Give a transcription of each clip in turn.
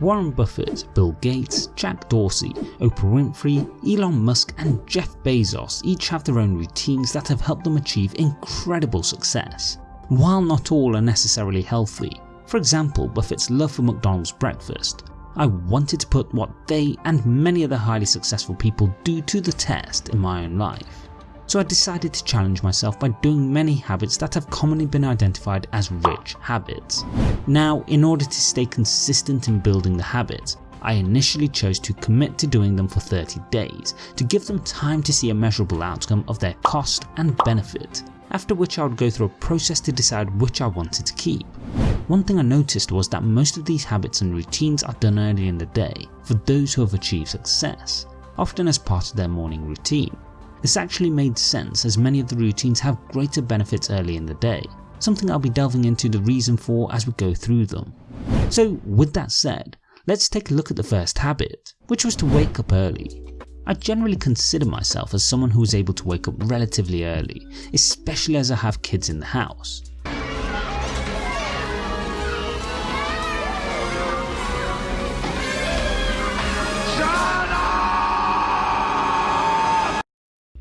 Warren Buffett, Bill Gates, Jack Dorsey, Oprah Winfrey, Elon Musk and Jeff Bezos each have their own routines that have helped them achieve incredible success. While not all are necessarily healthy, for example Buffett's love for McDonald's breakfast, I wanted to put what they and many other highly successful people do to the test in my own life so I decided to challenge myself by doing many habits that have commonly been identified as rich habits. Now in order to stay consistent in building the habits, I initially chose to commit to doing them for 30 days to give them time to see a measurable outcome of their cost and benefit, after which I would go through a process to decide which I wanted to keep. One thing I noticed was that most of these habits and routines are done early in the day for those who have achieved success, often as part of their morning routine. This actually made sense as many of the routines have greater benefits early in the day, something I'll be delving into the reason for as we go through them. So with that said, let's take a look at the first habit, which was to wake up early. I generally consider myself as someone who is able to wake up relatively early, especially as I have kids in the house.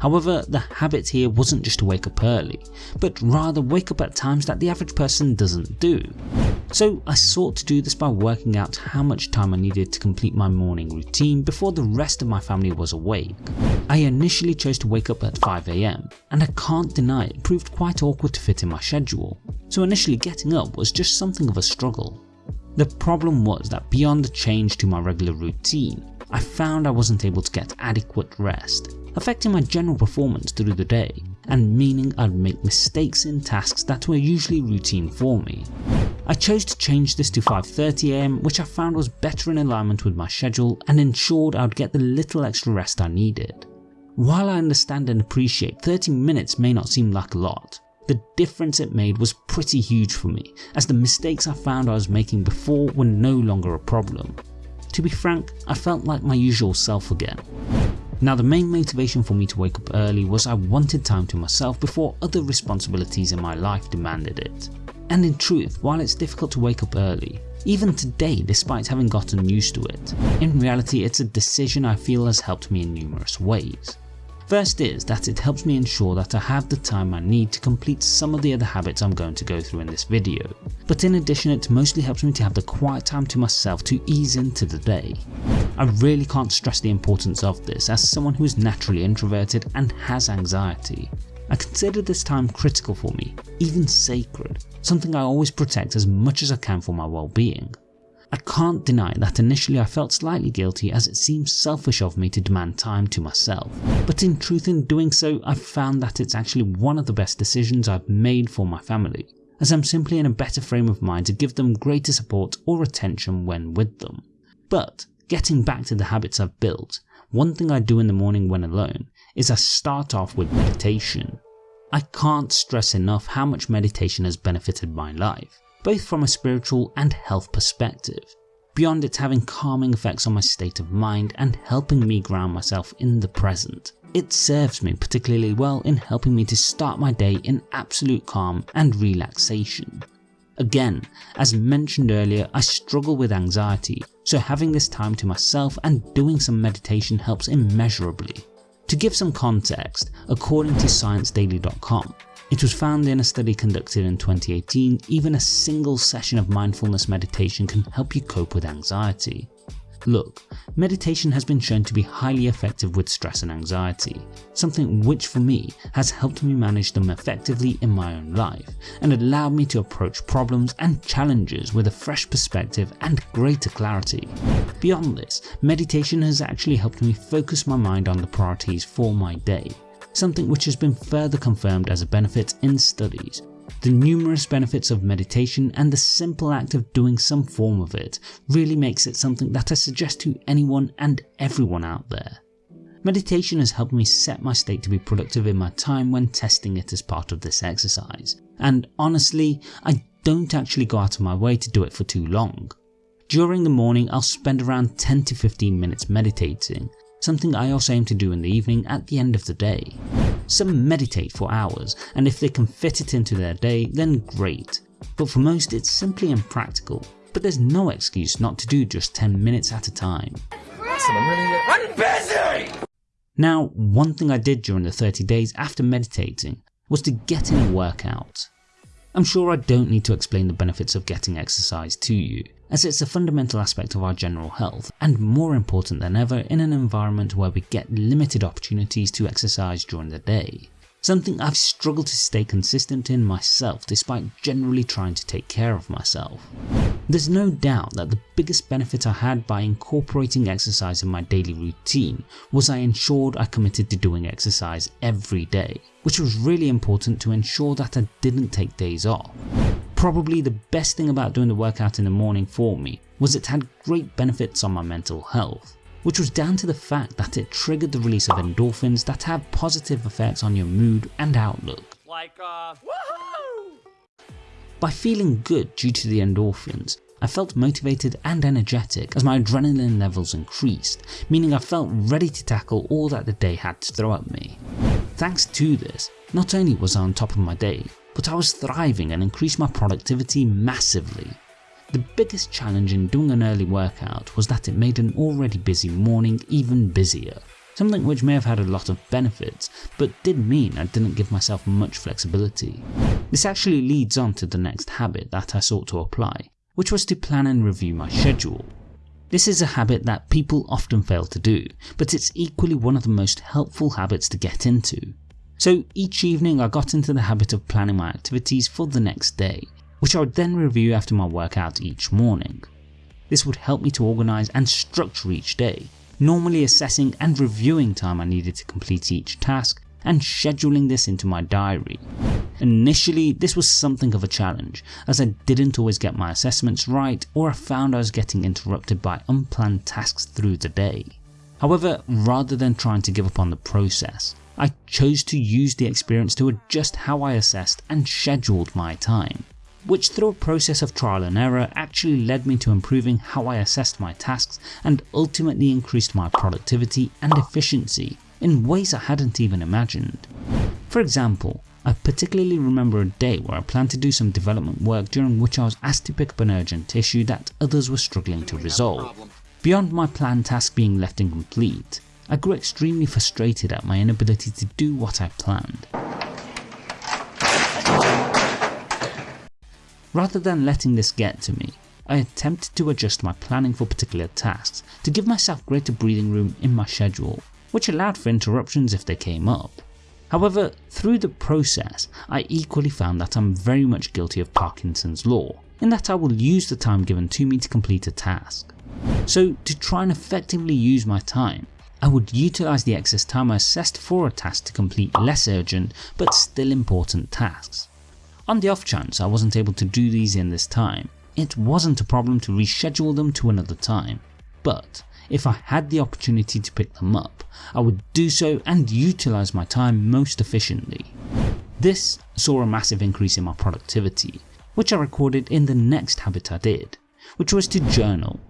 However, the habit here wasn't just to wake up early, but rather wake up at times that the average person doesn't do. So I sought to do this by working out how much time I needed to complete my morning routine before the rest of my family was awake. I initially chose to wake up at 5am and I can't deny it proved quite awkward to fit in my schedule, so initially getting up was just something of a struggle. The problem was that beyond the change to my regular routine, I found I wasn't able to get adequate rest affecting my general performance through the day and meaning I'd make mistakes in tasks that were usually routine for me. I chose to change this to 5.30am which I found was better in alignment with my schedule and ensured I would get the little extra rest I needed. While I understand and appreciate 30 minutes may not seem like a lot, the difference it made was pretty huge for me as the mistakes I found I was making before were no longer a problem. To be frank, I felt like my usual self again. Now the main motivation for me to wake up early was I wanted time to myself before other responsibilities in my life demanded it. And in truth, while it's difficult to wake up early, even today despite having gotten used to it, in reality it's a decision I feel has helped me in numerous ways. First is that it helps me ensure that I have the time I need to complete some of the other habits I'm going to go through in this video, but in addition it mostly helps me to have the quiet time to myself to ease into the day. I really can't stress the importance of this as someone who is naturally introverted and has anxiety. I consider this time critical for me, even sacred, something I always protect as much as I can for my well-being. I can't deny that initially I felt slightly guilty as it seems selfish of me to demand time to myself, but in truth in doing so I've found that it's actually one of the best decisions I've made for my family, as I'm simply in a better frame of mind to give them greater support or attention when with them. But getting back to the habits I've built, one thing I do in the morning when alone is I start off with meditation. I can't stress enough how much meditation has benefited my life both from a spiritual and health perspective, beyond its having calming effects on my state of mind and helping me ground myself in the present. It serves me particularly well in helping me to start my day in absolute calm and relaxation. Again, as mentioned earlier, I struggle with anxiety, so having this time to myself and doing some meditation helps immeasurably. To give some context, according to ScienceDaily.com, it was found in a study conducted in 2018 even a single session of mindfulness meditation can help you cope with anxiety. Look, meditation has been shown to be highly effective with stress and anxiety, something which for me has helped me manage them effectively in my own life and allowed me to approach problems and challenges with a fresh perspective and greater clarity. Beyond this, meditation has actually helped me focus my mind on the priorities for my day something which has been further confirmed as a benefit in studies. The numerous benefits of meditation and the simple act of doing some form of it really makes it something that I suggest to anyone and everyone out there. Meditation has helped me set my state to be productive in my time when testing it as part of this exercise, and honestly, I don't actually go out of my way to do it for too long. During the morning I'll spend around 10 to 15 minutes meditating, something I also aim to do in the evening at the end of the day. Some meditate for hours and if they can fit it into their day then great, but for most it's simply impractical, but there's no excuse not to do just 10 minutes at a time. Now, one thing I did during the 30 days after meditating was to get in a workout. I'm sure I don't need to explain the benefits of getting exercise to you, as it's a fundamental aspect of our general health and more important than ever in an environment where we get limited opportunities to exercise during the day something I've struggled to stay consistent in myself despite generally trying to take care of myself. There's no doubt that the biggest benefit I had by incorporating exercise in my daily routine was I ensured I committed to doing exercise every day, which was really important to ensure that I didn't take days off. Probably the best thing about doing the workout in the morning for me was it had great benefits on my mental health which was down to the fact that it triggered the release of endorphins that have positive effects on your mood and outlook. Like, uh, By feeling good due to the endorphins, I felt motivated and energetic as my adrenaline levels increased, meaning I felt ready to tackle all that the day had to throw at me. Thanks to this, not only was I on top of my day, but I was thriving and increased my productivity massively. The biggest challenge in doing an early workout was that it made an already busy morning even busier, something which may have had a lot of benefits, but did mean I didn't give myself much flexibility. This actually leads on to the next habit that I sought to apply, which was to plan and review my schedule. This is a habit that people often fail to do, but it's equally one of the most helpful habits to get into. So each evening I got into the habit of planning my activities for the next day, which I would then review after my workout each morning. This would help me to organise and structure each day, normally assessing and reviewing time I needed to complete each task and scheduling this into my diary. Initially this was something of a challenge as I didn't always get my assessments right or I found I was getting interrupted by unplanned tasks through the day. However, rather than trying to give up on the process, I chose to use the experience to adjust how I assessed and scheduled my time which through a process of trial and error actually led me to improving how I assessed my tasks and ultimately increased my productivity and efficiency in ways I hadn't even imagined. For example, I particularly remember a day where I planned to do some development work during which I was asked to pick up an urgent issue that others were struggling to resolve. Beyond my planned task being left incomplete, I grew extremely frustrated at my inability to do what I planned. Rather than letting this get to me, I attempted to adjust my planning for particular tasks to give myself greater breathing room in my schedule, which allowed for interruptions if they came up. However, through the process, I equally found that I'm very much guilty of Parkinson's law, in that I will use the time given to me to complete a task. So to try and effectively use my time, I would utilise the excess time I assessed for a task to complete less urgent but still important tasks. On the off chance I wasn't able to do these in this time, it wasn't a problem to reschedule them to another time, but if I had the opportunity to pick them up, I would do so and utilise my time most efficiently. This saw a massive increase in my productivity, which I recorded in the next habit I did, which was to journal.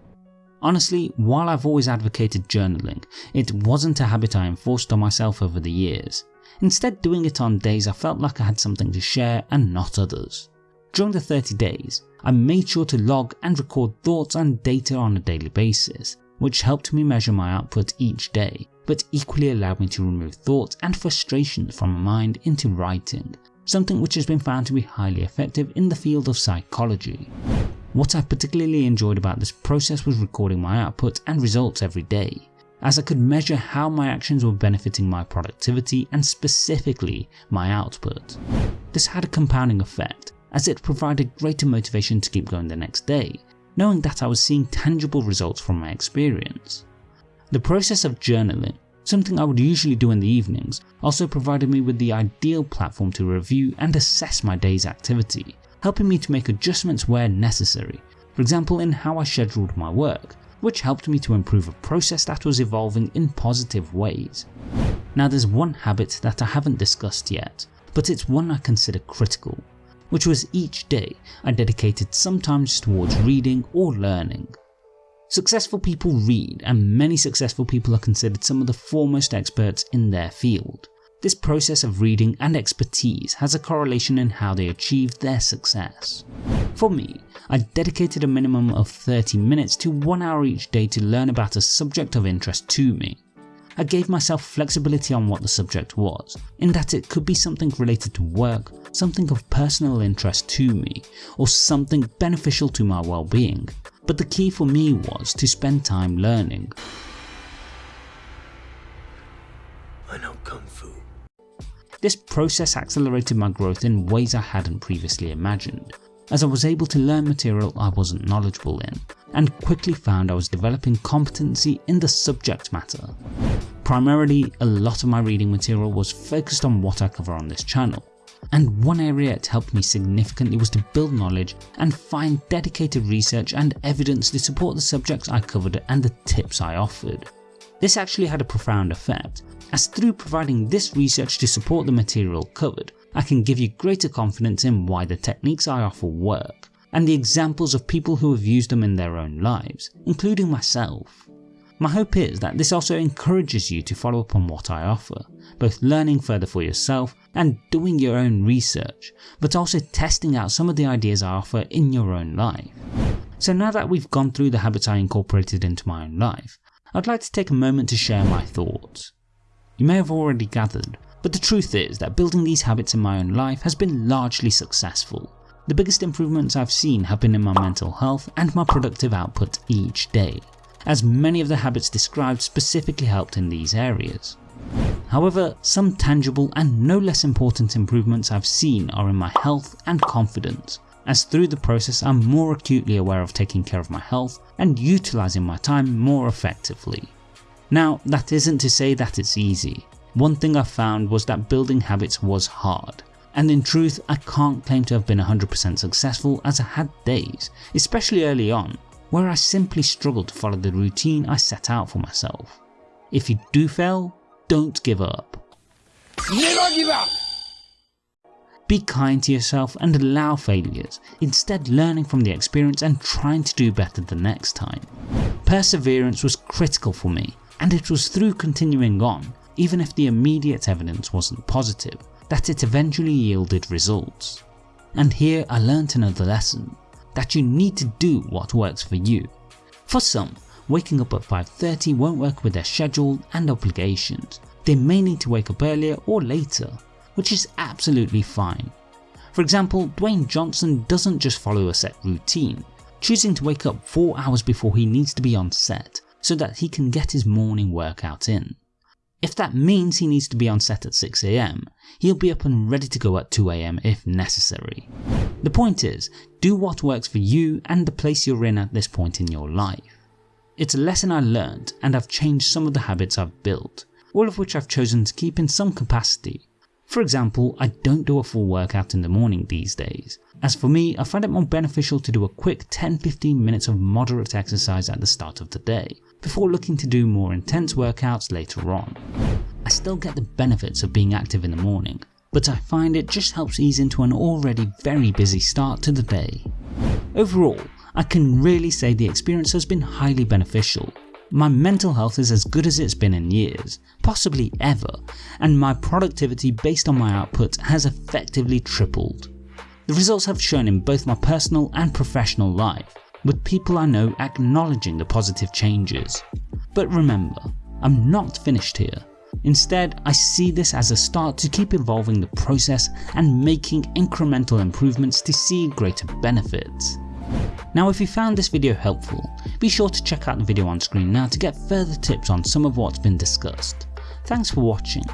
Honestly, while I've always advocated journaling, it wasn't a habit I enforced on myself over the years, instead doing it on days I felt like I had something to share and not others. During the 30 days, I made sure to log and record thoughts and data on a daily basis, which helped me measure my output each day, but equally allowed me to remove thoughts and frustrations from my mind into writing, something which has been found to be highly effective in the field of psychology. What I particularly enjoyed about this process was recording my output and results every day, as I could measure how my actions were benefiting my productivity and specifically my output. This had a compounding effect as it provided greater motivation to keep going the next day, knowing that I was seeing tangible results from my experience. The process of journaling, something I would usually do in the evenings, also provided me with the ideal platform to review and assess my day's activity, helping me to make adjustments where necessary, for example in how I scheduled my work, which helped me to improve a process that was evolving in positive ways. Now there's one habit that I haven't discussed yet, but it's one I consider critical, which was each day I dedicated some time towards reading or learning. Successful people read and many successful people are considered some of the foremost experts in their field, This process of reading and expertise has a correlation in how they achieve their success. For me, I dedicated a minimum of 30 minutes to 1 hour each day to learn about a subject of interest to me. I gave myself flexibility on what the subject was, in that it could be something related to work, something of personal interest to me, or something beneficial to my well-being, but the key for me was to spend time learning. I know Kung Fu. This process accelerated my growth in ways I hadn't previously imagined, as I was able to learn material I wasn't knowledgeable in, and quickly found I was developing competency in the subject matter. Primarily, a lot of my reading material was focused on what I cover on this channel, and one area it helped me significantly was to build knowledge and find dedicated research and evidence to support the subjects I covered and the tips I offered. This actually had a profound effect, as through providing this research to support the material covered, I can give you greater confidence in why the techniques I offer work, and the examples of people who have used them in their own lives, including myself. My hope is that this also encourages you to follow up on what I offer, both learning further for yourself and doing your own research, but also testing out some of the ideas I offer in your own life. So now that we've gone through the habits I incorporated into my own life, I'd like to take a moment to share my thoughts. You may have already gathered, but the truth is that building these habits in my own life has been largely successful. The biggest improvements I've seen have been in my mental health and my productive output each day, as many of the habits described specifically helped in these areas. However, some tangible and no less important improvements I've seen are in my health and confidence, as through the process I'm more acutely aware of taking care of my health and utilising my time more effectively. Now that isn't to say that it's easy. One thing I found was that building habits was hard, and in truth I can't claim to have been 100% successful as I had days, especially early on, where I simply struggled to follow the routine I set out for myself. If you do fail, don't give up. Never give up! Be kind to yourself and allow failures, instead learning from the experience and trying to do better the next time. Perseverance was critical for me and it was through continuing on, even if the immediate evidence wasn't positive, that it eventually yielded results. And here I learnt another lesson, that you need to do what works for you. For some, waking up at 5.30 won't work with their schedule and obligations, they may need to wake up earlier or later, which is absolutely fine. For example, Dwayne Johnson doesn't just follow a set routine, choosing to wake up 4 hours before he needs to be on set so that he can get his morning workout in. If that means he needs to be on set at 6am, he'll be up and ready to go at 2am if necessary. The point is, do what works for you and the place you're in at this point in your life. It's a lesson I learned and I've changed some of the habits I've built, all of which I've chosen to keep in some capacity. For example, I don't do a full workout in the morning these days. As for me, I find it more beneficial to do a quick 10-15 minutes of moderate exercise at the start of the day, before looking to do more intense workouts later on. I still get the benefits of being active in the morning, but I find it just helps ease into an already very busy start to the day. Overall, I can really say the experience has been highly beneficial. My mental health is as good as it's been in years, possibly ever, and my productivity based on my output has effectively tripled. The results have shown in both my personal and professional life, with people I know acknowledging the positive changes. But remember, I'm not finished here. Instead, I see this as a start to keep evolving the process and making incremental improvements to see greater benefits. Now if you found this video helpful, be sure to check out the video on screen now to get further tips on some of what's been discussed. Thanks for watching